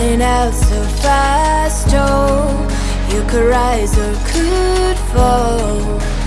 running out so fast, oh You could rise or could fall.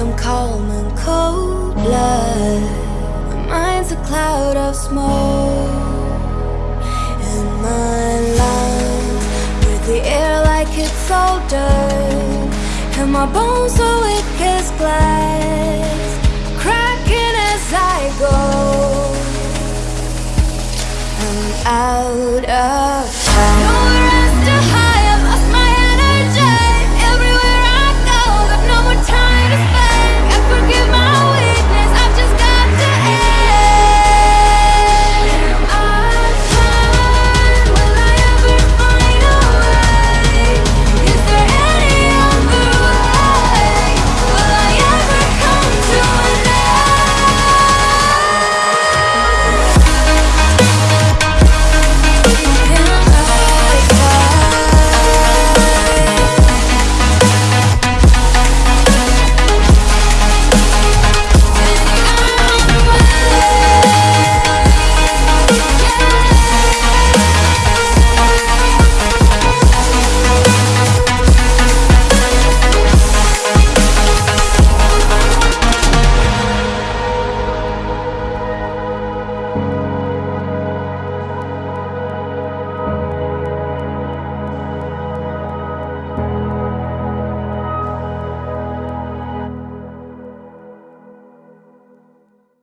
Some calm and cold blood. My mind's a cloud of smoke. And my lungs breathe the air like it's dirt. And my bones so weak as glass, cracking as I go. I'm out of time.